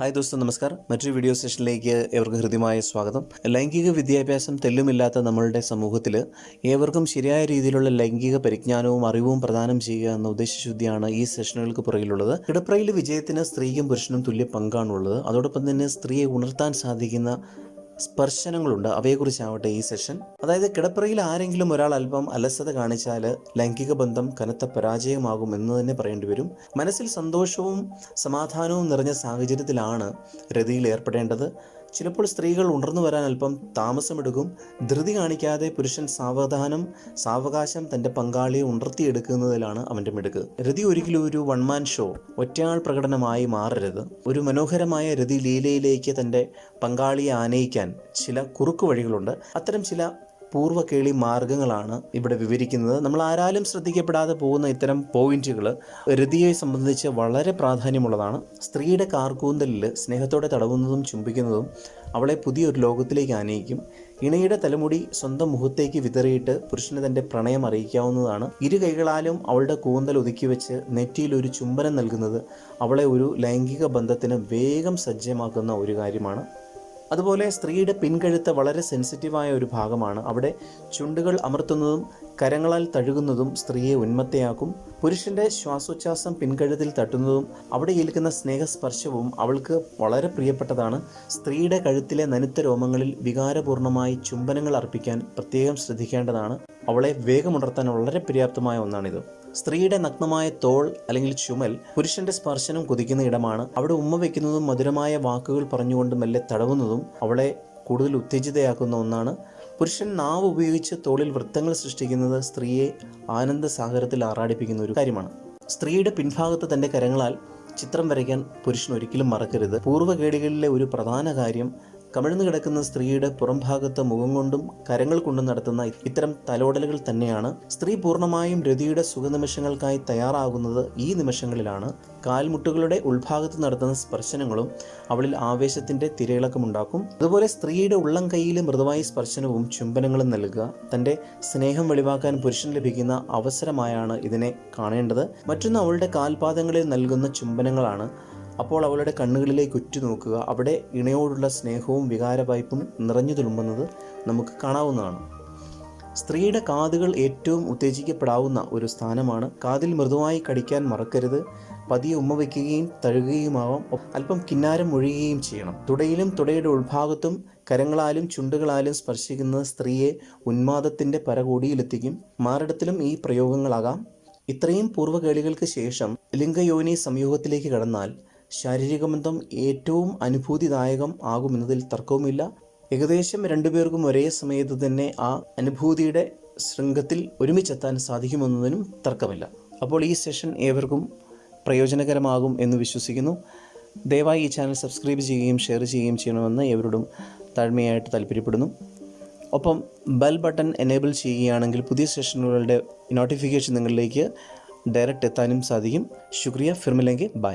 Hi ദോസ്തോ നമസ്കാരം. മറ്റൊരു video സെഷനിലേക്ക് ഏവർക്കും ഹൃദ്യമായ സ്വാഗതം. ലൈംഗിക വിദ്യാഭ്യാസം തെല്ലുമില്ലാത്ത നമ്മളുടെ സമൂഹത്തിൽ ഏവർക്കും ശരിയായ രീതിയിലുള്ള ലൈംഗിക പരിജ്ഞാനവും അറിവും പ്രദാനം ചെയ്യുക എന്ന ഉദ്ദേശശുദ്ധിയാണ് ഈ സെഷനുകൾക്ക് പുറകിലുള്ളത്. കിടപ്രയിലെ വിജയത്തിന് സ്ത്രീക്കും പുരുഷനും തുല്യ പങ്കാണുള്ളത്. അതോടൊപ്പം തന്നെ സ്ത്രീയെ ഉണർത്താൻ സാധിക്കുന്ന സ്പർശനങ്ങളുണ്ട്. അവയെക്കുറിച്ചാവട്ടെ ഈ സെഷൻ. അതായത് കിടപ്പറയിൽ ആരെങ്കിലും ഒരാൾ അല്പം അലസത കാണിച്ചാൽ ലൈംഗിക ബന്ധം കനത്ത പരാജയമാകും എന്ന് തന്നെ പറയേണ്ടി വരും. മനസ്സിൽ സന്തോഷവും സമാധാനവും നിറഞ്ഞ സാഹചര്യത്തിലാണ് രതിയിൽ ഏർപ്പെടേണ്ടത്. ചിലപ്പോൾ സ്ത്രീകൾ ഉണർന്നു വരാൻ അല്പം താമസമെടുക്കും. ധൃതി കാണിക്കാതെ പുരുഷൻ സാവധാനം സാവകാശം തന്റെ പങ്കാളിയെ ഉണർത്തിയെടുക്കുന്നതിലാണ് അവന്റെ മിടുക്ക്. രതി ഒരിക്കലും ഒരു വൺമാൻ ഷോ ഒറ്റയാൾ പ്രകടനമായി മാറരുത്. ഒരു മനോഹരമായ രതി ലീലയിലേക്ക് തന്റെ പങ്കാളിയെ ആനയിക്കാൻ ചില കുറുക്കു വഴികളുണ്ട്. അത്തരം ചില പൂർവ കേളി മാർഗങ്ങളാണ് ഇവിടെ വിവരിക്കുന്നത്. നമ്മൾ ആരാലും ശ്രദ്ധിക്കപ്പെടാതെ പോകുന്ന ഇത്തരം പോയിന്റുകൾ രതിയെ സംബന്ധിച്ച് വളരെ പ്രാധാന്യമുള്ളതാണ്. സ്ത്രീയുടെ കാർക്കൂന്തലിൽ സ്നേഹത്തോടെ തടവുന്നതും ചുംബിക്കുന്നതും അവളെ പുതിയൊരു ലോകത്തിലേക്ക് ആനയിക്കും. ഇണയുടെ തലമുടി സ്വന്തം മുഖത്തേക്ക് വിതറിയിട്ട് പുരുഷന് തന്റെ പ്രണയം അറിയിക്കാവുന്നതാണ്. ഇരു കൈകളാലും അവളുടെ കൂന്തൽ ഒതുക്കി വെച്ച് നെറ്റിയിൽ ഒരു ചുംബനം നൽകുന്നത് അവളെ ഒരു ലൈംഗിക ബന്ധത്തിന് വേഗം സജ്ജമാക്കുന്ന ഒരു കാര്യമാണ്. അതുപോലെ സ്ത്രീയുടെ പിൻകഴുത്ത് വളരെ സെൻസിറ്റീവായ ഒരു ഭാഗമാണ്. അവിടെ ചുണ്ടുകൾ അമർത്തുന്നതും കരങ്ങളാൽ തഴുകുന്നതും സ്ത്രീയെ ഉന്മത്തയാക്കും. പുരുഷന്റെ ശ്വാസോച്ഛ്വാസം പിൻകഴുത്തിൽ തട്ടുന്നതും അവിടെ ഏൽക്കുന്ന സ്നേഹസ്പർശവും അവൾക്ക് വളരെ പ്രിയപ്പെട്ടതാണ്. സ്ത്രീയുടെ കഴുത്തിലെ നനുത്ത രോമങ്ങളിൽ വികാരപൂർണമായി ചുംബനങ്ങൾ അർപ്പിക്കാൻ പ്രത്യേകം ശ്രദ്ധിക്കേണ്ടതാണ്. അവളെ വേഗമുണർത്താൻ വളരെ പര്യാപ്തമായ ഒന്നാണിത്. സ്ത്രീയുടെ നഗ്നമായ തോൾ അല്ലെങ്കിൽ ചുമൽ പുരുഷന്റെ സ്പർശനം കൊതിക്കുന്ന ഇടമാണ്. അവിടെ ഉമ്മ വയ്ക്കുന്നതും മധുരമായ വാക്കുകൾ പറഞ്ഞുകൊണ്ട് മെല്ലെ തടവുന്നതും അവളെ കൂടുതൽ ഉത്തേജിതയാക്കുന്ന ഒന്നാണ്. പുരുഷൻ നാവ് ഉപയോഗിച്ച് തോളിൽ വൃത്തങ്ങൾ സൃഷ്ടിക്കുന്നത് സ്ത്രീയെ ആനന്ദ സാഗരത്തിൽ ആറാടിപ്പിക്കുന്ന ഒരു കാര്യമാണ്. സ്ത്രീയുടെ പിൻഭാഗത്ത് തന്റെ കരങ്ങളാൽ ചിത്രം വരയ്ക്കാൻ പുരുഷൻ ഒരിക്കലും മറക്കരുത്. പൂർവകേടികളിലെ ഒരു പ്രധാന കാര്യം കമിഴ്ന്നു കിടക്കുന്ന സ്ത്രീയുടെ പുറംഭാഗത്ത് മുഖം കൊണ്ടും കരങ്ങൾ കൊണ്ടും നടത്തുന്ന ഇത്തരം തലോടലുകൾ തന്നെയാണ് സ്ത്രീ പൂർണമായും രതിയുടെ സുഖനിമിഷങ്ങൾക്കായി തയ്യാറാകുന്നത് ഈ നിമിഷങ്ങളിലാണ്. കാൽമുട്ടുകളുടെ ഉൾഭാഗത്ത് നടത്തുന്ന സ്പർശനങ്ങളും അവളിൽ ആവേശത്തിന്റെ തിരയിളക്കമുണ്ടാക്കും അതുപോലെ സ്ത്രീയുടെ ഉള്ളം കൈയിലെ മൃദുവായ സ്പർശനവും ചുംബനങ്ങളും നൽകുക. തന്റെ സ്നേഹം വെളിവാക്കാൻ പുരുഷൻ ലഭിക്കുന്ന അവസരമായാണ് ഇതിനെ കാണേണ്ടത്. മറ്റൊന്ന് അവളുടെ കാൽപാദങ്ങളിൽ നൽകുന്ന ചുംബനങ്ങളാണ്. അപ്പോൾ അവളുടെ കണ്ണുകളിലേക്ക് ഉറ്റുനോക്കുക അവിടെ ഇണയോടുള്ള സ്നേഹവും വികാരവായ്പും നിറഞ്ഞു തുളുമ്പുന്നത് നമുക്ക് കാണാവുന്നതാണ്. സ്ത്രീയുടെ കാതുകൾ ഏറ്റവും ഉത്തേജിക്കപ്പെടാവുന്ന ഒരു സ്ഥാനമാണ്. കാതിൽ മൃദുവായി കടിക്കാൻ മറക്കരുത്. പതിയെ ഉമ്മ വയ്ക്കുകയും തഴുകുകയുമാവാം. അല്പം കിന്നാരം ഒഴുകുകയും ചെയ്യണം. തുടയിലും തുടയുടെ ഉൾഭാഗത്തും കരങ്ങളാലും ചുണ്ടുകളാലും സ്പർശിക്കുന്നത് സ്ത്രീയെ ഉന്മാദത്തിന്റെ പരകോടിയിലെത്തിക്കും. മാറിടത്തിലും ഈ പ്രയോഗങ്ങളാകാം. ഇത്രയും പൂർവകേളികൾക്ക് ശേഷം ലിംഗയോനി സംയോഗത്തിലേക്ക് കടന്നാൽ ശാരീരിക ബന്ധം ഏറ്റവും അനുഭൂതിദായകം ആകുമെന്നതിൽ തർക്കവുമില്ല. ഏകദേശം രണ്ടുപേർക്കും ഒരേ സമയത്ത് തന്നെ ആ അനുഭൂതിയുടെ ശൃംഖത്തിൽ ഒരുമിച്ചെത്താൻ സാധിക്കുമെന്നതിനും തർക്കമില്ല. അപ്പോൾ ഈ സെഷൻ ഏവർക്കും പ്രയോജനകരമാകും എന്ന് വിശ്വസിക്കുന്നു. ദയവായി ഈ ചാനൽ സബ്സ്ക്രൈബ് ചെയ്യുകയും ഷെയർ ചെയ്യുകയും ചെയ്യണമെന്ന് ഏവരോടും താഴ്മയായിട്ട് താല്പര്യപ്പെടുന്നു. ഒപ്പം ബെൽ ബട്ടൺ എനേബിൾ ചെയ്യുകയാണെങ്കിൽ പുതിയ സെഷനുകളുടെ നോട്ടിഫിക്കേഷൻ നിങ്ങളിലേക്ക് ഡയറക്റ്റ് എത്താനും സാധിക്കും. ശുക്രിയ ഫിർമിലെങ്കിൽ ബൈ.